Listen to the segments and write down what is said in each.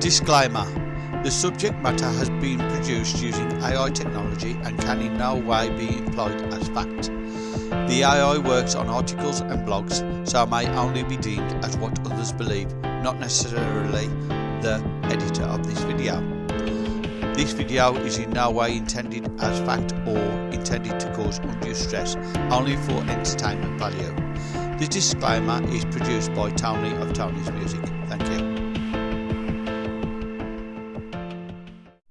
Disclaimer The subject matter has been produced using AI technology and can in no way be employed as fact. The AI works on articles and blogs, so may only be deemed as what others believe, not necessarily the editor of this video. This video is in no way intended as fact or intended to cause undue stress, only for entertainment value. This disclaimer is produced by Tony of Tony's Music. Thank you.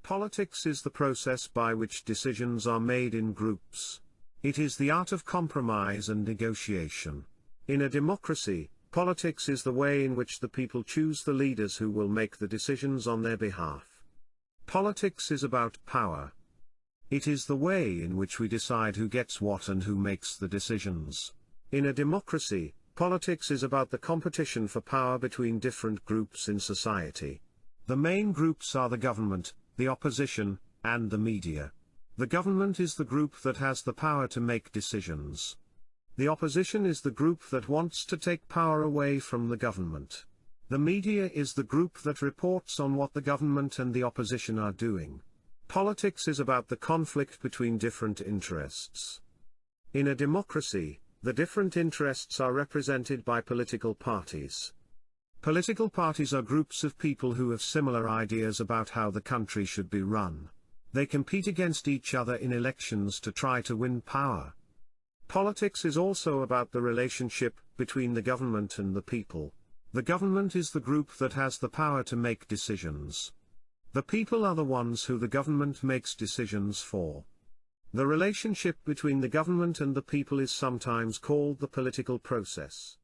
Politics is the process by which decisions are made in groups. It is the art of compromise and negotiation. In a democracy, politics is the way in which the people choose the leaders who will make the decisions on their behalf. Politics is about power. It is the way in which we decide who gets what and who makes the decisions. In a democracy, politics is about the competition for power between different groups in society. The main groups are the government, the opposition, and the media. The government is the group that has the power to make decisions. The opposition is the group that wants to take power away from the government. The media is the group that reports on what the government and the opposition are doing. Politics is about the conflict between different interests. In a democracy, the different interests are represented by political parties. Political parties are groups of people who have similar ideas about how the country should be run. They compete against each other in elections to try to win power. Politics is also about the relationship between the government and the people. The government is the group that has the power to make decisions. The people are the ones who the government makes decisions for. The relationship between the government and the people is sometimes called the political process.